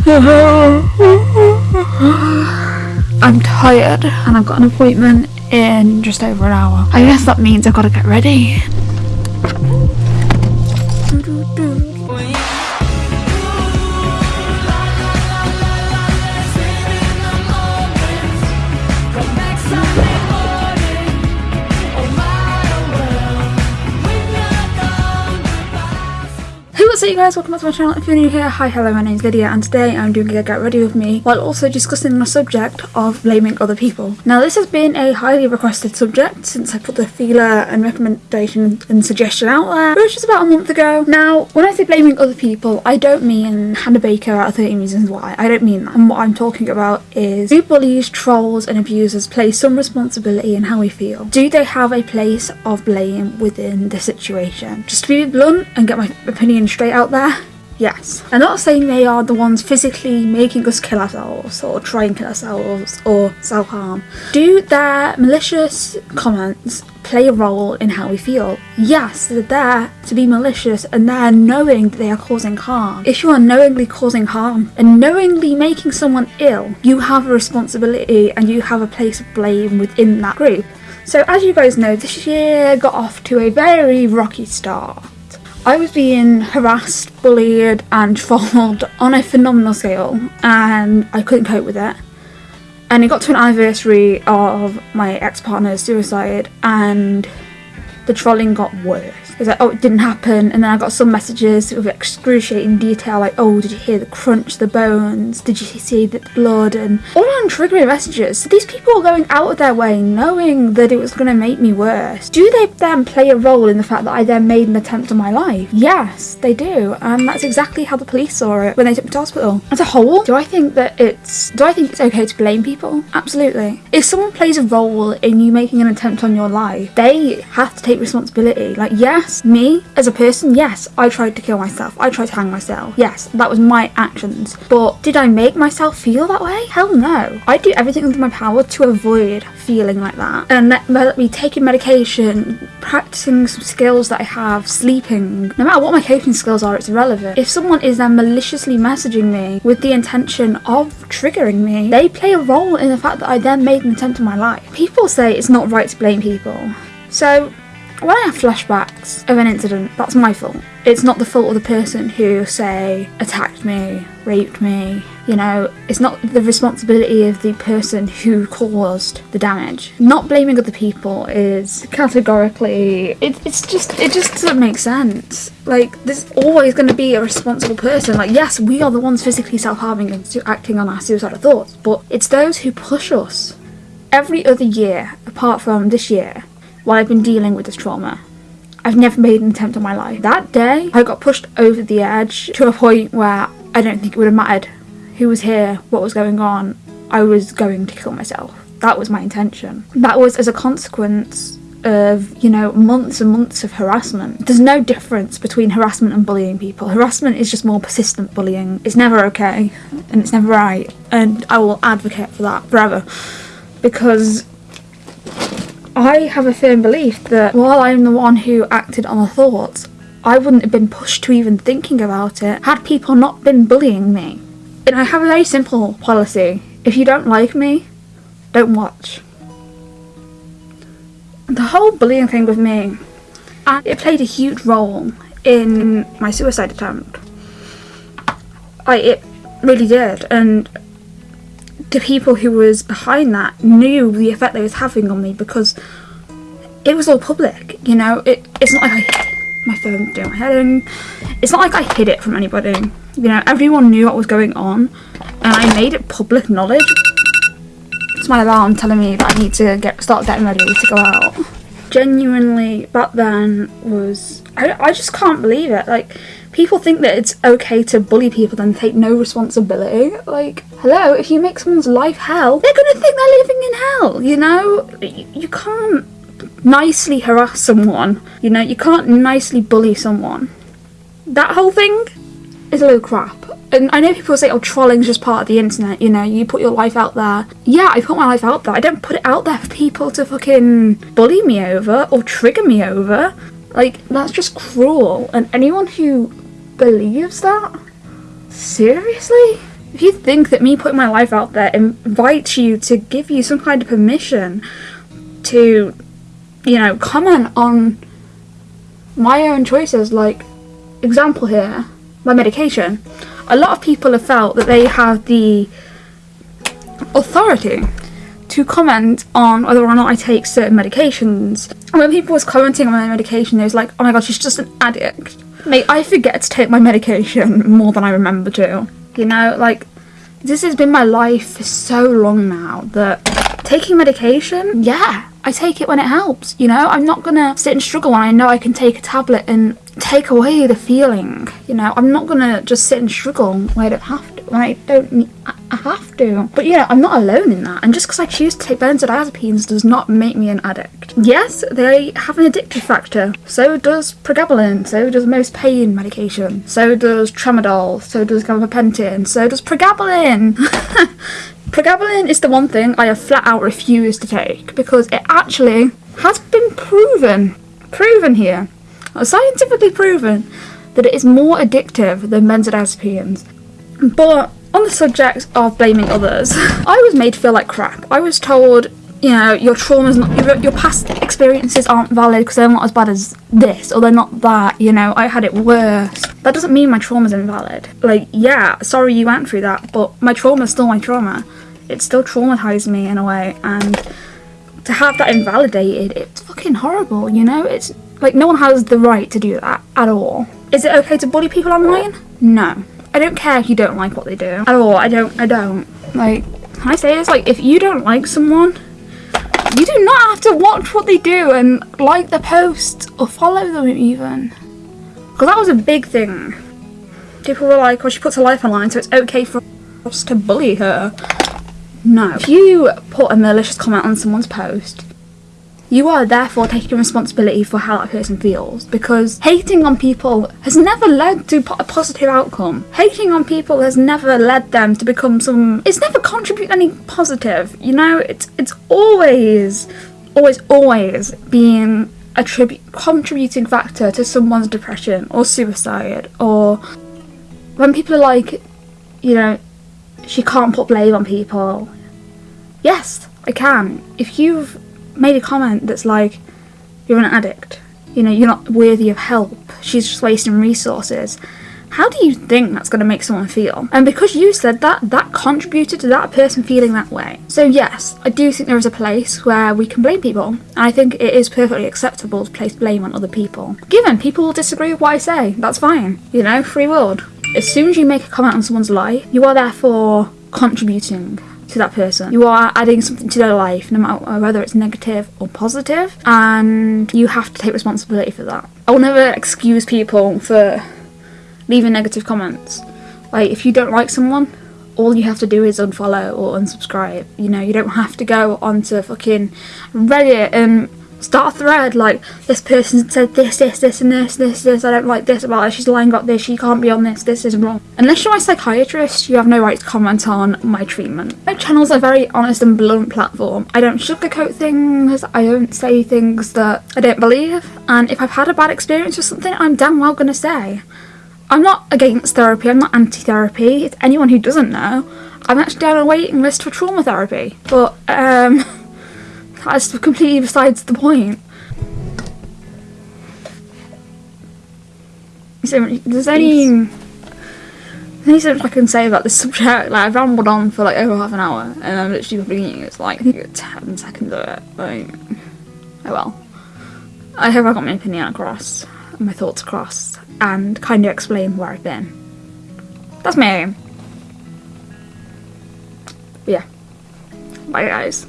I'm tired and I've got an appointment in just over an hour. I guess that means I've got to get ready. What's up you guys, welcome back to my channel. If you're new here, hi hello my name's Lydia and today I'm doing a get ready with me while also discussing the subject of blaming other people. Now this has been a highly requested subject since I put the feeler and recommendation and suggestion out there, which was about a month ago. Now when I say blaming other people, I don't mean Hannah Baker out of 13 Reasons Why, I don't mean that. And what I'm talking about is do bullies, trolls and abusers play some responsibility in how we feel? Do they have a place of blame within the situation? Just to be blunt and get my opinion straight out there, yes. I'm not saying they are the ones physically making us kill ourselves or try and kill ourselves or self harm. Do their malicious comments play a role in how we feel? Yes, they're there to be malicious and they're knowing that they are causing harm. If you are knowingly causing harm and knowingly making someone ill, you have a responsibility and you have a place of blame within that group. So, as you guys know, this year got off to a very rocky start. I was being harassed, bullied, and trolled on a phenomenal scale, and I couldn't cope with it. And it got to an anniversary of my ex partner's suicide, and the trolling got worse. It was like, oh, it didn't happen, and then I got some messages with excruciating detail, like, oh, did you hear the crunch, the bones? Did you see the blood? And all on triggering messages. So these people are going out of their way, knowing that it was going to make me worse. Do they then play a role in the fact that I then made an attempt on my life? Yes, they do, and that's exactly how the police saw it when they took me to hospital. As a whole, do I think that it's do I think it's okay to blame people? Absolutely. If someone plays a role in you making an attempt on your life, they have to take responsibility. Like, yes, me as a person, yes, I tried to kill myself. I tried to hang myself. Yes, that was my actions. But did I make myself feel that way? Hell no. I do everything within my power to avoid feeling like that. And that- whether be taking medication, practicing some skills that I have, sleeping, no matter what my coping skills are, it's irrelevant. If someone is then maliciously messaging me with the intention of triggering me, they play a role in the fact that I then made an attempt on my life. People say it's not right to blame people. So when I have flashbacks of an incident, that's my fault. It's not the fault of the person who, say, attacked me, raped me. You know, it's not the responsibility of the person who caused the damage. Not blaming other people is categorically. It, it's just. It just doesn't make sense. Like, there's always going to be a responsible person. Like, yes, we are the ones physically self harming and acting on our suicidal thoughts, but it's those who push us. Every other year, apart from this year, while I've been dealing with this trauma. I've never made an attempt on my life. That day, I got pushed over the edge to a point where I don't think it would have mattered who was here, what was going on. I was going to kill myself. That was my intention. That was as a consequence of, you know, months and months of harassment. There's no difference between harassment and bullying people. Harassment is just more persistent bullying. It's never okay and it's never right. And I will advocate for that forever. Because I have a firm belief that while I'm the one who acted on the thoughts, I wouldn't have been pushed to even thinking about it had people not been bullying me. And I have a very simple policy if you don't like me, don't watch. The whole bullying thing with me, and it played a huge role in my suicide attempt. I it really did, and the people who was behind that knew the effect they was having on me because it was all public. You know, it it's not like I my phone doing my head in. It's not like I hid it from anybody. You know, everyone knew what was going on, and I made it public knowledge. It's my alarm telling me that I need to get start getting ready to go out. Genuinely, back then was I, I just can't believe it. Like people think that it's okay to bully people and take no responsibility. Like, hello, if you make someone's life hell, they're gonna think they're living in hell. You know, you, you can't nicely harass someone. You know, you can't nicely bully someone. That whole thing is a of crap. And I know people say, oh, trolling's just part of the internet, you know, you put your life out there. Yeah, I put my life out there. I don't put it out there for people to fucking bully me over or trigger me over. Like, that's just cruel. And anyone who believes that, seriously? If you think that me putting my life out there invites you to give you some kind of permission to, you know, comment on my own choices, like, example here, my medication, a lot of people have felt that they have the authority to comment on whether or not I take certain medications. And when people was commenting on my medication, they was like, oh my god, she's just an addict. Mate, I forget to take my medication more than I remember to. You know, like, this has been my life for so long now that taking medication, yeah, I take it when it helps. You know, I'm not gonna sit and struggle when I know I can take a tablet and take away the feeling. You know, I'm not gonna just sit and struggle when I don't have to. When I don't, need, I, I have to. But you know, I'm not alone in that. And just because I choose to take benzodiazepines does not make me an addict. Yes, they have an addictive factor. So does pregabalin. So does most pain medication. So does tramadol. So does gabapentin. So does pregabalin. Pregabalin is the one thing I have flat out refused to take because it actually has been proven, proven here, scientifically proven, that it is more addictive than benzodiazepines. But on the subject of blaming others, I was made to feel like crap. I was told, you know, your traumas, not, your, your past experiences aren't valid because they're not as bad as this or they're not that. You know, I had it worse. That doesn't mean my trauma's invalid. Like, yeah, sorry you went through that, but my trauma's still my trauma. It still traumatized me in a way, and to have that invalidated, it's fucking horrible. You know, it's like no one has the right to do that at all. Is it okay to bully people online? No. I don't care if you don't like what they do at all. I don't. I don't. Like, can I say this? Like, if you don't like someone, you do not have to watch what they do and like the post or follow them even. Because that was a big thing. People were like, well, she puts her life online, so it's okay for us to bully her. No. If you put a malicious comment on someone's post, you are therefore taking responsibility for how that person feels because hating on people has never led to a positive outcome. Hating on people has never led them to become some. It's never contributed any positive. You know, it's it's always, always, always being a tribu- contributing factor to someone's depression or suicide or when people are like, you know, she can't put blame on people. Yes, I can. If you've made a comment that's like, you're an addict, you know, you're not worthy of help, she's just wasting resources. How do you think that's going to make someone feel? And because you said that, that contributed to that person feeling that way. So, yes, I do think there is a place where we can blame people. And I think it is perfectly acceptable to place blame on other people. Given people will disagree with what I say, that's fine. You know, free world. As soon as you make a comment on someone's life, you are therefore contributing to that person. You are adding something to their life, no matter whether it's negative or positive, and you have to take responsibility for that. I will never excuse people for leaving negative comments. Like, if you don't like someone, all you have to do is unfollow or unsubscribe. You know, you don't have to go onto fucking Reddit and start a thread like this person said this, this, this, and this, this, this. I don't like this about her. She's lying about this. She can't be on this. This is wrong. Unless you're my psychiatrist, you have no right to comment on my treatment. My channel's a very honest and blunt platform. I don't sugarcoat things. I don't say things that I don't believe. And if I've had a bad experience with something, I'm damn well gonna say. I'm not against therapy. I'm not anti-therapy. It's anyone who doesn't know. I'm actually down a waiting list for trauma therapy. But um. That's completely besides the point. So there's only there's only so much I can say about this subject. Like I've rambled on for like over half an hour, and I'm literally beginning. It's like I think it's ten seconds of it. Like oh well. I hope I got my opinion across, my thoughts across, and kind of explain where I've been. That's my aim. But yeah. Bye guys.